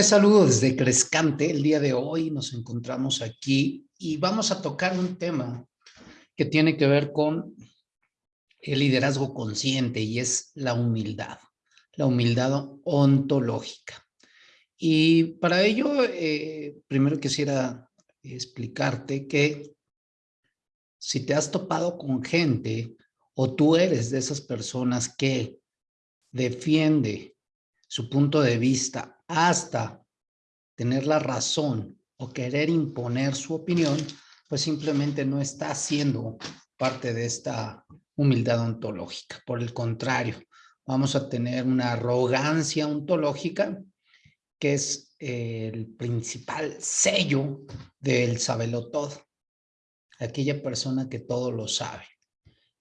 Les saludo desde Crescante. El día de hoy nos encontramos aquí y vamos a tocar un tema que tiene que ver con el liderazgo consciente y es la humildad, la humildad ontológica. Y para ello, eh, primero quisiera explicarte que si te has topado con gente o tú eres de esas personas que defiende su punto de vista hasta tener la razón o querer imponer su opinión, pues simplemente no está siendo parte de esta humildad ontológica. Por el contrario, vamos a tener una arrogancia ontológica que es el principal sello del todo. aquella persona que todo lo sabe.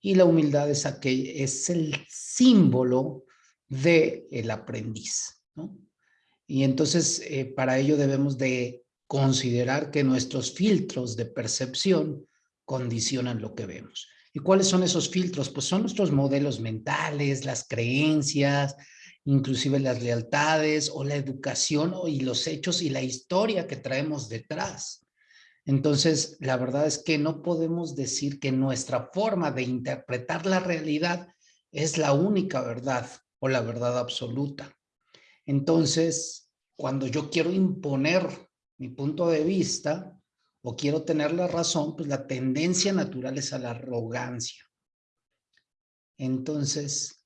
Y la humildad es, aquel, es el símbolo del el aprendiz. ¿no? Y entonces, eh, para ello debemos de considerar que nuestros filtros de percepción condicionan lo que vemos. ¿Y cuáles son esos filtros? Pues son nuestros modelos mentales, las creencias, inclusive las lealtades o la educación y los hechos y la historia que traemos detrás. Entonces, la verdad es que no podemos decir que nuestra forma de interpretar la realidad es la única verdad o la verdad absoluta. Entonces, cuando yo quiero imponer mi punto de vista o quiero tener la razón, pues la tendencia natural es a la arrogancia. Entonces,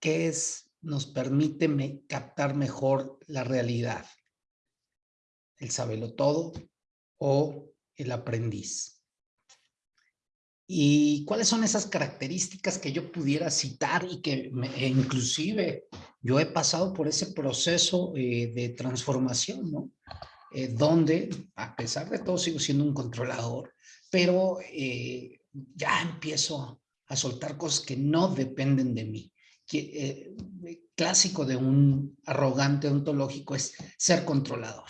¿qué es? Nos permite captar mejor la realidad. El sabelo todo o el aprendiz. ¿Y cuáles son esas características que yo pudiera citar y que e inclusive yo he pasado por ese proceso eh, de transformación, ¿no? Eh, donde a pesar de todo sigo siendo un controlador, pero eh, ya empiezo a soltar cosas que no dependen de mí. Que, clásico de un arrogante ontológico es ser controlador.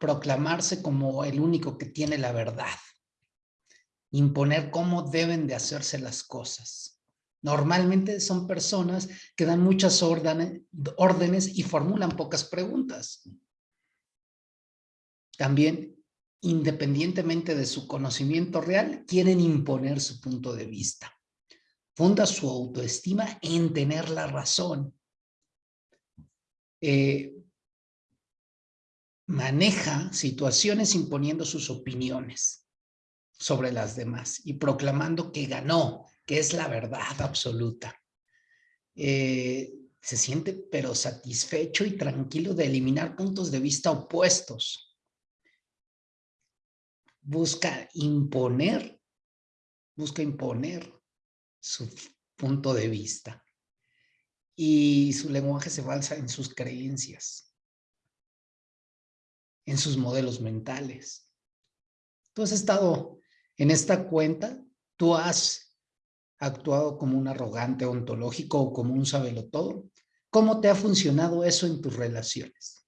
proclamarse como el único que tiene la verdad imponer cómo deben de hacerse las cosas. Normalmente son personas que dan muchas órdenes, y formulan pocas preguntas. También, independientemente de su conocimiento real, quieren imponer su punto de vista. Funda su autoestima en tener la razón. Eh, maneja situaciones imponiendo sus opiniones sobre las demás y proclamando que ganó, que es la verdad absoluta. Eh, se siente pero satisfecho y tranquilo de eliminar puntos de vista opuestos. Busca imponer, busca imponer su punto de vista. Y su lenguaje se basa en sus creencias, en sus modelos mentales. Tú has estado en esta cuenta, tú has actuado como un arrogante ontológico o como un todo. ¿Cómo te ha funcionado eso en tus relaciones?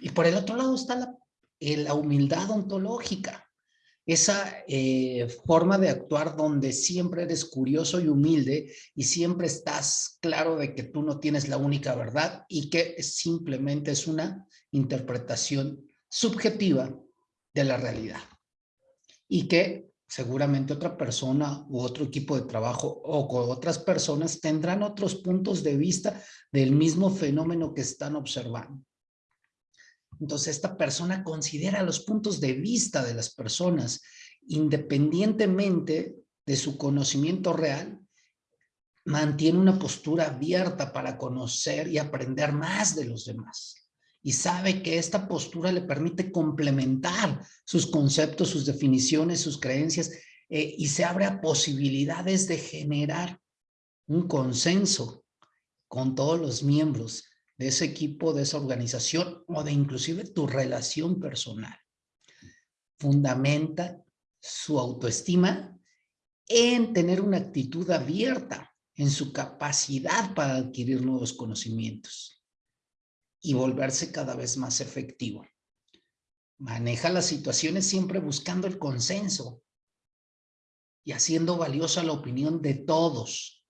Y por el otro lado está la, eh, humildad ontológica, esa eh, forma de actuar donde siempre eres curioso y humilde y siempre estás claro de que tú no tienes la única verdad y que simplemente es una interpretación subjetiva de la realidad y que seguramente otra persona u otro equipo de trabajo o con otras personas tendrán otros puntos de vista del mismo fenómeno que están observando. Entonces esta persona considera los puntos de vista de las personas independientemente de su conocimiento real, mantiene una postura abierta para conocer y aprender más de los demás y sabe que esta postura le permite complementar sus conceptos, sus definiciones, sus creencias eh, y se abre a posibilidades de generar un consenso con todos los miembros de ese equipo, de esa organización o de inclusive tu relación personal. Fundamenta su autoestima en tener una actitud abierta en su capacidad para adquirir nuevos conocimientos y volverse cada vez más efectivo. Maneja las situaciones siempre buscando el consenso y haciendo valiosa la opinión de todos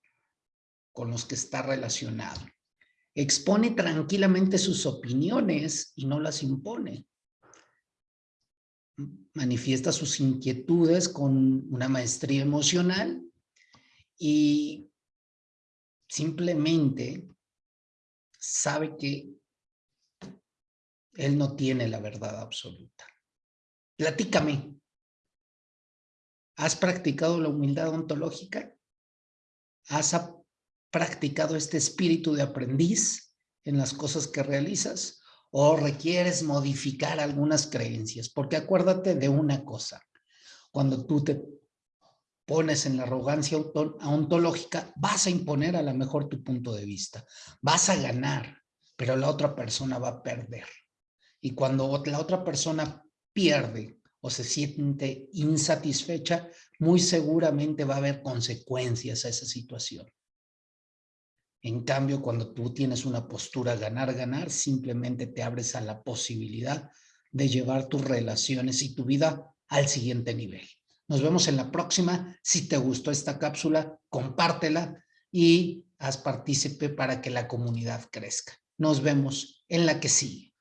con los que está relacionado. expone tranquilamente sus opiniones y no las impone. Manifiesta sus inquietudes con una maestría emocional y simplemente sabe que él no tiene la verdad absoluta. Platícame. ¿Has practicado la humildad ontológica? ¿Has practicado este espíritu de aprendiz en las cosas que realizas? ¿O requieres modificar algunas creencias? Porque acuérdate de una cosa. Cuando tú te pones en la arrogancia ontológica, vas a imponer a lo mejor tu punto de vista. Vas a ganar, pero la otra persona va a perder. Y cuando la otra persona pierde o se siente insatisfecha, muy seguramente va a haber consecuencias a esa situación. En cambio, cuando tú tienes una postura ganar-ganar, simplemente te abres a la posibilidad de llevar tus relaciones y tu vida al siguiente nivel. Nos vemos en la próxima. Si te gustó esta cápsula, compártela y haz partícipe para que la comunidad crezca. Nos vemos en la que sigue.